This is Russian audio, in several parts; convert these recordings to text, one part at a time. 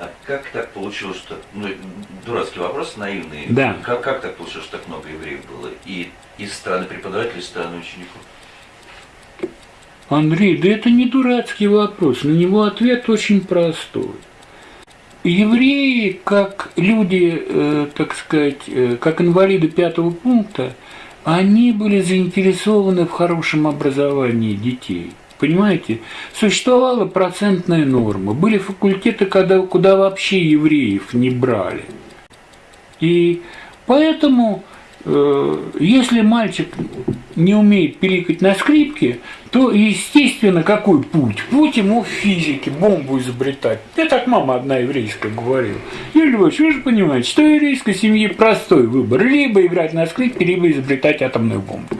А как так получилось, что... Ну, дурацкий вопрос, наивный. Да. Как, как так получилось, что так много евреев было? И из страны преподавателей, из страны учеников? Андрей, да это не дурацкий вопрос, на него ответ очень простой. Евреи, как люди, э, так сказать, э, как инвалиды пятого пункта, они были заинтересованы в хорошем образовании детей. Понимаете, существовала процентная норма. Были факультеты, куда, куда вообще евреев не брали. И поэтому Э, если мальчик не умеет пиликать на скрипке, то, естественно, какой путь? Путь ему в физике, бомбу изобретать. Я так мама одна еврейская говорила. Юрий Львович, вы же понимаете, что еврейской семье простой выбор. Либо играть на скрипке, либо изобретать атомную бомбу.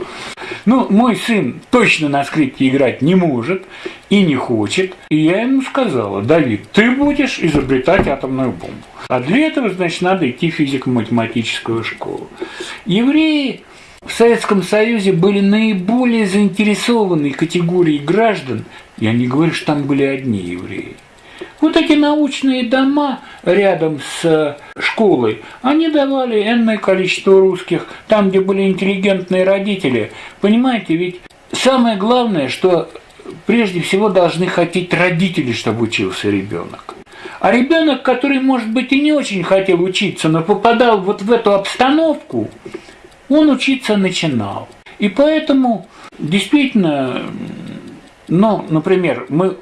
Ну, мой сын точно на скрипке играть не может и не хочет. И я ему сказала, Давид, ты будешь изобретать атомную бомбу. А для этого, значит, надо идти в физико-математическую школу. Евреи в Советском Союзе были наиболее заинтересованной категорией граждан, я не говорю, что там были одни евреи. Вот эти научные дома рядом с школой, они давали энное количество русских, там, где были интеллигентные родители. Понимаете, ведь самое главное, что прежде всего должны хотеть родители, чтобы учился ребенок. А ребенок, который, может быть, и не очень хотел учиться, но попадал вот в эту обстановку, он учиться начинал. И поэтому действительно, ну, например, мы э,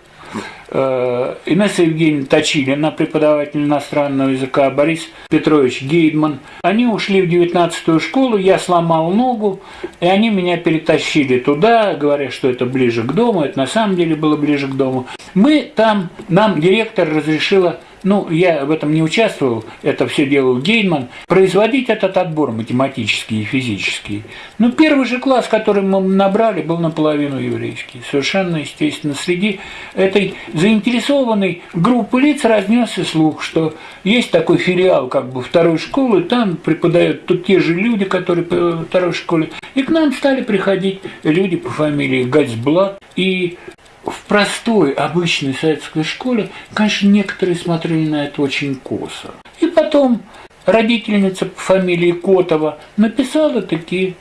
Инесса Евгеньевна Точилина, преподаватель иностранного языка, Борис Петрович Гейдман. Они ушли в 19-ю школу, я сломал ногу, и они меня перетащили туда, говоря, что это ближе к дому, это на самом деле было ближе к дому. Мы там, нам директор разрешила ну, я в этом не участвовал, это все делал Гейнман, производить этот отбор математический и физический. Ну, первый же класс, который мы набрали, был наполовину еврейский. Совершенно естественно. Среди этой заинтересованной группы лиц разнесся слух, что есть такой филиал как бы второй школы, там преподают тут те же люди, которые в второй школе. И к нам стали приходить люди по фамилии Гальцблат. И в простой, обычной советской школе, конечно, некоторые смотрели на это очень косо. И потом родительница по фамилии Котова написала такие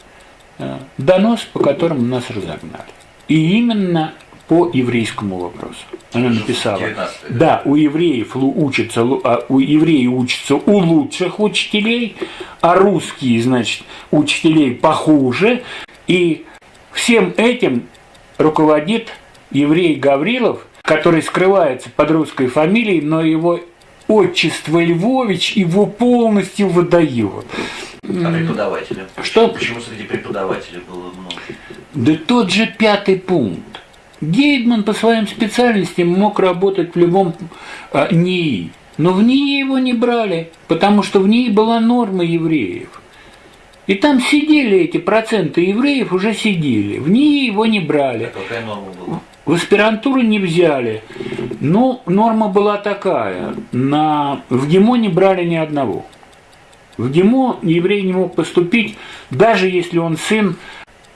э, донос, по которым нас разогнали. И именно по еврейскому вопросу. Она написала, да, у евреев учатся, а у евреев учатся у лучших учителей, а русские, значит, учителей похуже, и всем этим руководит еврей Гаврилов, который скрывается под русской фамилией, но его отчество Львович его полностью выдает. А преподаватели? Что? Почему среди преподавателей было много? Да тот же пятый пункт. Гейдман по своим специальностям мог работать в любом а, НИИ, но в НИИ его не брали, потому что в НИИ была норма евреев. И там сидели эти проценты евреев, уже сидели. В НИИ его не брали. А какая норма была? В аспирантуру не взяли. Ну, норма была такая. На... В ГИМО не брали ни одного. В ГИМО еврей не мог поступить, даже если он сын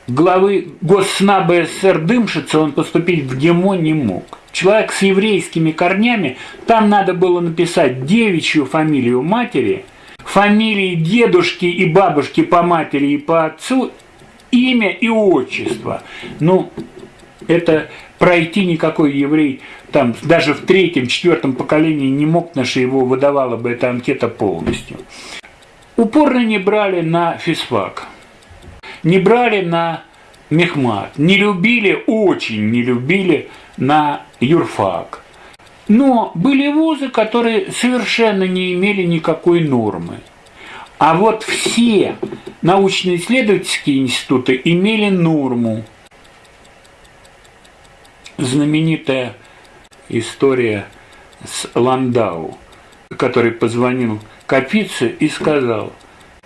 главы Госснаба СССР Дымшица, он поступить в ГИМО не мог. Человек с еврейскими корнями, там надо было написать девичью фамилию матери, фамилии дедушки и бабушки по матери и по отцу, имя и отчество. Ну, это пройти никакой еврей там даже в третьем, четвертом поколении не мог, наша его выдавала бы эта анкета полностью. Упорно не брали на физфак, не брали на мехмат, не любили, очень не любили на юрфак. Но были вузы, которые совершенно не имели никакой нормы. А вот все научно-исследовательские институты имели норму знаменитая история с Ландау, который позвонил Капице и сказал,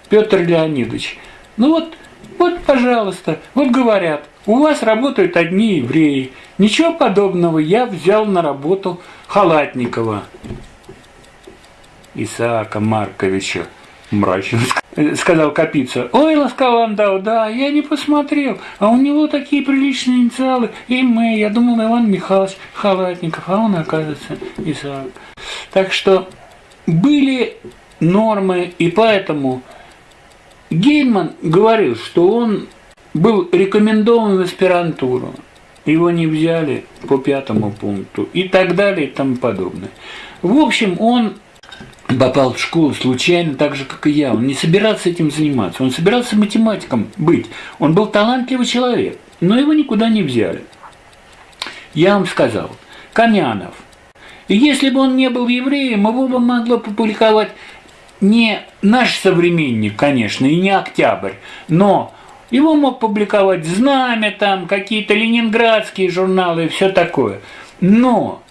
Петр Леонидович, ну вот, вот, пожалуйста, вот говорят, у вас работают одни евреи. Ничего подобного, я взял на работу Халатникова Исаака Марковича мрачно сказал Капица. Ой, ласкал Ландау, да, я не посмотрел, а у него такие приличные инициалы, и мы, я думал, Иван Михайлович Халатников, а он, оказывается, Исаак. Так что были нормы, и поэтому Гейман говорил, что он был рекомендован в аспирантуру, его не взяли по пятому пункту и так далее и тому подобное. В общем, он попал в школу случайно, так же, как и я. Он не собирался этим заниматься, он собирался математиком быть. Он был талантливый человек, но его никуда не взяли. Я вам сказал, Камянов. И если бы он не был евреем, его бы могло публиковать не наш современник, конечно, и не Октябрь, но его мог публиковать «Знамя», там какие-то ленинградские журналы и все такое. Но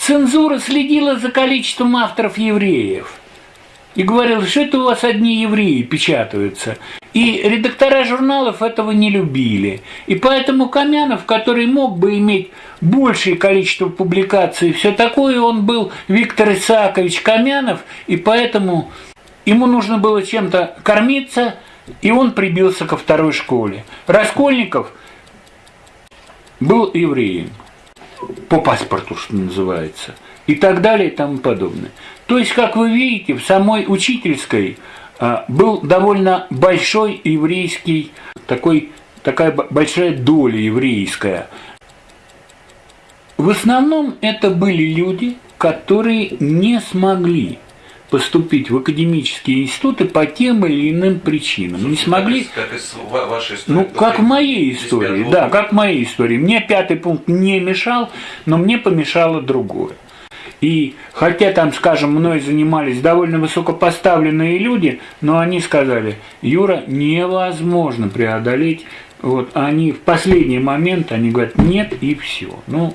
цензура следила за количеством авторов евреев и говорила, что это у вас одни евреи печатаются. И редактора журналов этого не любили. И поэтому Камянов, который мог бы иметь большее количество публикаций и все такое, он был Виктор Исаакович Камянов, и поэтому ему нужно было чем-то кормиться, и он прибился ко второй школе. Раскольников был евреем, по паспорту, что называется, и так далее и тому подобное. То есть, как вы видите, в самой учительской а, был довольно большой еврейский, такой, такая большая доля еврейская. В основном это были люди, которые не смогли поступить в академические институты по тем или иным причинам. Слушайте, не смогли. Как, из вашей истории. Ну, как в моей истории, да, как в моей истории. Мне пятый пункт не мешал, но мне помешало другое. И хотя там, скажем, мной занимались довольно высокопоставленные люди, но они сказали, Юра, невозможно преодолеть. Вот они в последний момент, они говорят, нет и все. Ну,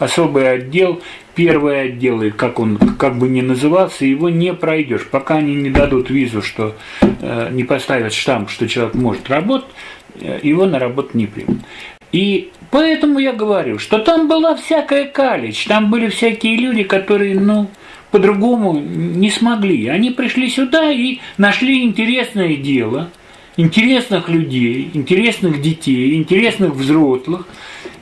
особый отдел, первый отдел, и как он как бы не назывался, его не пройдешь. Пока они не дадут визу, что э, не поставят штамп, что человек может работать, э, его на работу не примут. И Поэтому я говорю, что там была всякая калич, там были всякие люди, которые, ну, по-другому не смогли. Они пришли сюда и нашли интересное дело, интересных людей, интересных детей, интересных взрослых.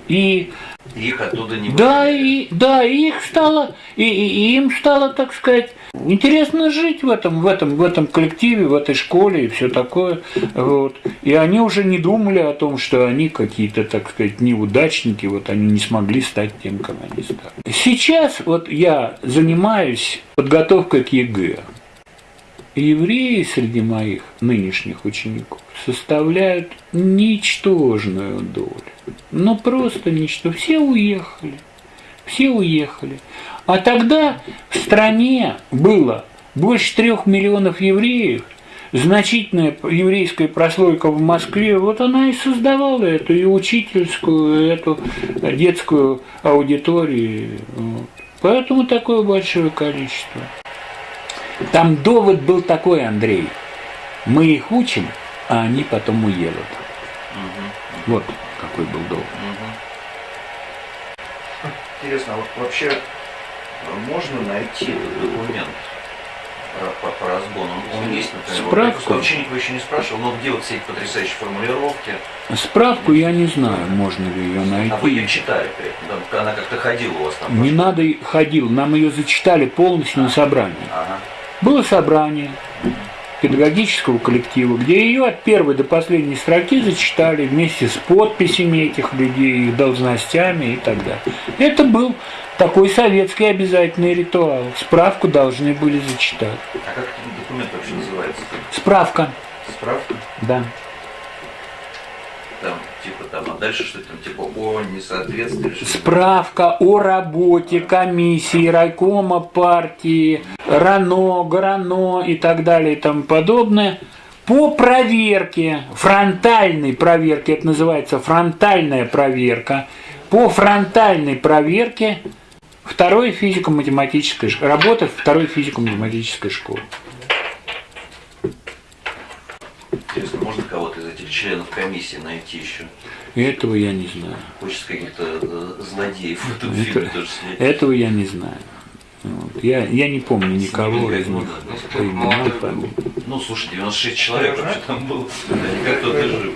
И их оттуда не Да, и, да, и их стало, и, и, и им стало, так сказать, интересно жить в этом, в этом, в этом коллективе, в этой школе и все такое. Вот. И они уже не думали о том, что они какие-то, так сказать, неудачники, вот они не смогли стать тем, кем они стали. Сейчас вот я занимаюсь подготовкой к ЕГЭ. Евреи среди моих нынешних учеников составляют ничтожную долю. Ну просто ничто. Все уехали. Все уехали. А тогда в стране было больше трех миллионов евреев, значительная еврейская прослойка в Москве, вот она и создавала эту и учительскую, и эту детскую аудиторию. Поэтому такое большое количество. Там довод был такой, Андрей. Мы их учим, а они потом уедут. Угу. Вот какой был довод. Угу. Интересно, а вот вообще можно найти этот документ по, по разгону? Он есть, например. Справку? Вот, ученик еще не спрашивал, но где вот все эти потрясающие формулировки? Справку я не знаю, можно ли ее найти. А вы ее читали при этом? Она как-то ходила у вас там? Не надо, ходил. Нам ее зачитали полностью на собрании. Ага. Было собрание педагогического коллектива, где ее от первой до последней строки зачитали вместе с подписями этих людей, их должностями и так далее. Это был такой советский обязательный ритуал. Справку должны были зачитать. А как этот документ вообще называется? Справка. Справка? Да. Там, там, а дальше что там, типа о несоответствии? Справка о работе комиссии, райкома партии, РАНО, ГРАНО и так далее и тому подобное по проверке, фронтальной проверке, это называется фронтальная проверка, по фронтальной проверке второй физико-математической работы второй физико-математической школы. Интересно, можно кого-то из этих членов комиссии найти еще? Этого я не знаю. Хочется каких-то э, злодеев в этом Это, фильме тоже снять. Этого я не знаю. Вот. Я, я не помню никого из них Ну, слушай, 96 человек вообще там было. Они как-то даже